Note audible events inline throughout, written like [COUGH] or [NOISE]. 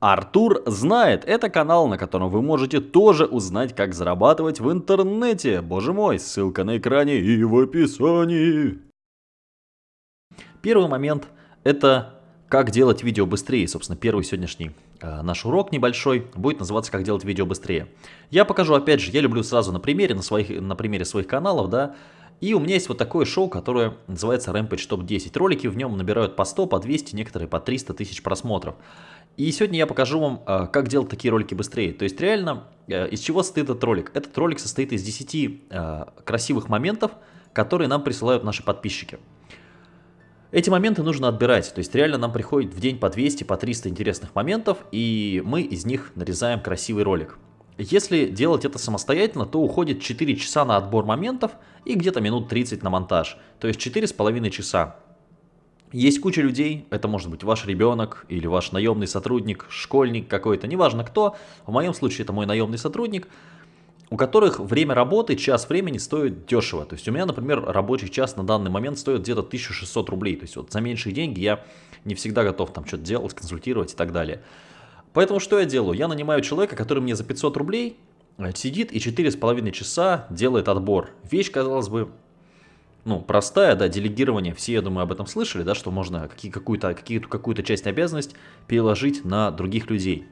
Артур знает, это канал, на котором вы можете тоже узнать, как зарабатывать в интернете. Боже мой, ссылка на экране и в описании. Первый момент это как делать видео быстрее. Собственно, первый сегодняшний э, наш урок небольшой будет называться «Как делать видео быстрее». Я покажу, опять же, я люблю сразу на примере, на, своих, на примере своих каналов, да, и у меня есть вот такое шоу, которое называется Rampage Top 10. Ролики в нем набирают по 100, по 200, некоторые по 300 тысяч просмотров. И сегодня я покажу вам, э, как делать такие ролики быстрее. То есть реально, э, из чего состоит этот ролик? Этот ролик состоит из 10 э, красивых моментов, которые нам присылают наши подписчики. Эти моменты нужно отбирать, то есть реально нам приходит в день по 200, по 300 интересных моментов, и мы из них нарезаем красивый ролик. Если делать это самостоятельно, то уходит 4 часа на отбор моментов и где-то минут 30 на монтаж, то есть 4,5 часа. Есть куча людей, это может быть ваш ребенок или ваш наемный сотрудник, школьник какой-то, неважно кто, в моем случае это мой наемный сотрудник, у которых время работы, час времени стоит дешево. То есть у меня, например, рабочий час на данный момент стоит где-то 1600 рублей. То есть вот за меньшие деньги я не всегда готов там что-то делать, консультировать и так далее. Поэтому что я делаю? Я нанимаю человека, который мне за 500 рублей э, сидит и 4,5 часа делает отбор. Вещь, казалось бы, ну, простая, да, делегирование, все, я думаю, об этом слышали, да, что можно какую-то какую какую часть обязанность переложить на других людей.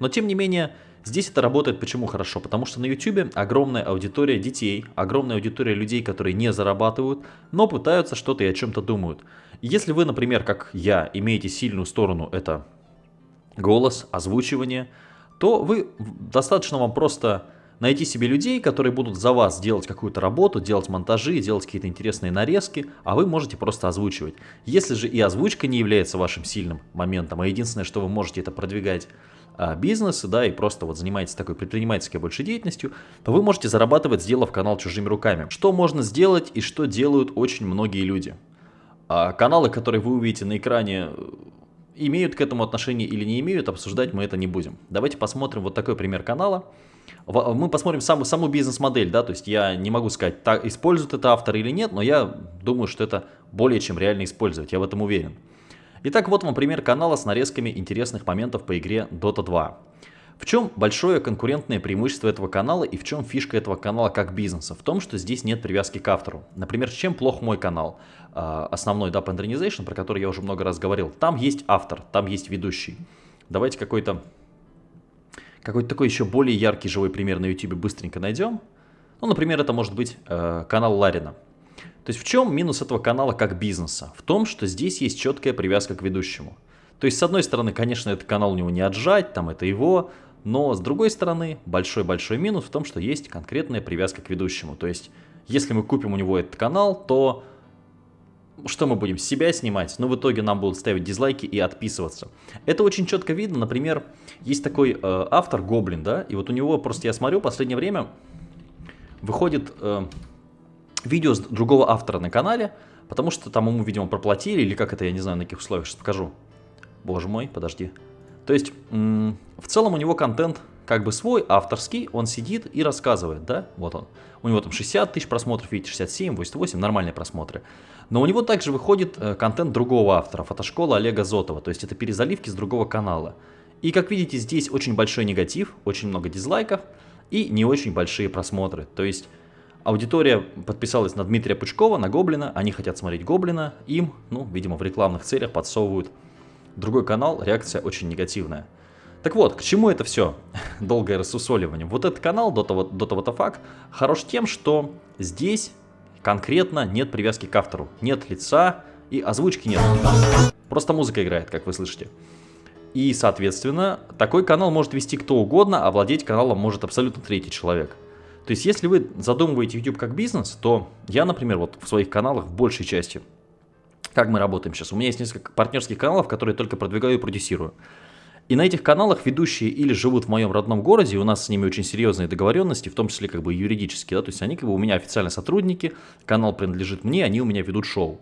Но, тем не менее, здесь это работает почему хорошо? Потому что на YouTube огромная аудитория детей, огромная аудитория людей, которые не зарабатывают, но пытаются что-то и о чем-то думают. Если вы, например, как я, имеете сильную сторону, это голос, озвучивание, то вы достаточно вам просто найти себе людей, которые будут за вас делать какую-то работу, делать монтажи, делать какие-то интересные нарезки, а вы можете просто озвучивать. Если же и озвучка не является вашим сильным моментом, а единственное, что вы можете, это продвигать а, бизнес, да, и просто вот занимаетесь такой предпринимательской больше деятельностью, то вы можете зарабатывать, сделав канал чужими руками. Что можно сделать и что делают очень многие люди? А, каналы, которые вы увидите на экране, имеют к этому отношение или не имеют, обсуждать мы это не будем. Давайте посмотрим вот такой пример канала. Мы посмотрим саму, саму бизнес-модель, да, то есть я не могу сказать, так, использует это автор или нет, но я думаю, что это более чем реально использовать, я в этом уверен. Итак, вот вам пример канала с нарезками интересных моментов по игре Dota 2. В чем большое конкурентное преимущество этого канала и в чем фишка этого канала как бизнеса? В том, что здесь нет привязки к автору. Например, чем плох мой канал, а, основной да, Pandrenization, про который я уже много раз говорил. Там есть автор, там есть ведущий. Давайте какой-то какой-то такой еще более яркий живой пример на YouTube быстренько найдем. Ну, например, это может быть э, канал Ларина. То есть в чем минус этого канала как бизнеса? В том, что здесь есть четкая привязка к ведущему. То есть, с одной стороны, конечно, этот канал у него не отжать, там это его, но с другой стороны, большой-большой минус в том, что есть конкретная привязка к ведущему. То есть, если мы купим у него этот канал, то что мы будем, себя снимать, но в итоге нам будут ставить дизлайки и отписываться. Это очень четко видно, например, есть такой э, автор Гоблин, да, и вот у него просто я смотрю, последнее время выходит э, видео с другого автора на канале, потому что там ему, видимо, проплатили, или как это, я не знаю, на каких условиях, сейчас покажу. Боже мой, подожди. То есть, в целом у него контент как бы свой, авторский, он сидит и рассказывает, да, вот он. У него там 60 тысяч просмотров, видите, 67, 88, нормальные просмотры. Но у него также выходит э, контент другого автора, фотошкола Олега Зотова, то есть это перезаливки с другого канала. И как видите, здесь очень большой негатив, очень много дизлайков и не очень большие просмотры. То есть аудитория подписалась на Дмитрия Пучкова, на Гоблина, они хотят смотреть Гоблина, им, ну, видимо, в рекламных целях подсовывают другой канал, реакция очень негативная. Так вот, к чему это все? [LAUGHS] Долгое рассусоливание. Вот этот канал Dota, Dota What хорош тем, что здесь конкретно нет привязки к автору. Нет лица и озвучки нет. Просто музыка играет, как вы слышите. И, соответственно, такой канал может вести кто угодно, а владеть каналом может абсолютно третий человек. То есть, если вы задумываете YouTube как бизнес, то я, например, вот в своих каналах в большей части, как мы работаем сейчас, у меня есть несколько партнерских каналов, которые только продвигаю и продюсирую. И на этих каналах ведущие или живут в моем родном городе, у нас с ними очень серьезные договоренности, в том числе как бы юридические, да, то есть они как бы у меня официально сотрудники, канал принадлежит мне, они у меня ведут шоу.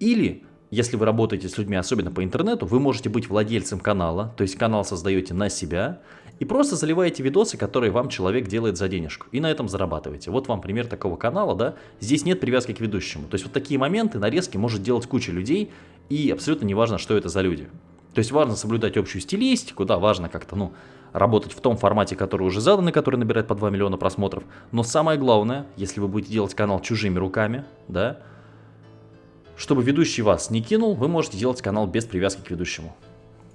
Или, если вы работаете с людьми, особенно по интернету, вы можете быть владельцем канала, то есть канал создаете на себя, и просто заливаете видосы, которые вам человек делает за денежку, и на этом зарабатываете. Вот вам пример такого канала, да, здесь нет привязки к ведущему. То есть вот такие моменты, нарезки может делать куча людей, и абсолютно неважно, что это за люди. То есть важно соблюдать общую стилистику, да, важно как-то, ну, работать в том формате, который уже задан и который набирает по 2 миллиона просмотров. Но самое главное, если вы будете делать канал чужими руками, да, чтобы ведущий вас не кинул, вы можете делать канал без привязки к ведущему.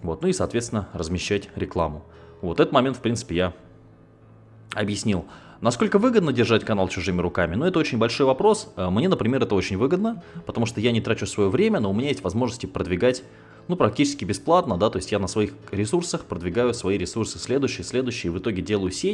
Вот, ну и, соответственно, размещать рекламу. Вот этот момент, в принципе, я объяснил. Насколько выгодно держать канал чужими руками? Ну, это очень большой вопрос. Э, мне, например, это очень выгодно, потому что я не трачу свое время, но у меня есть возможности продвигать ну, практически бесплатно, да, то есть я на своих ресурсах продвигаю свои ресурсы следующие, следующие, в итоге делаю сеть,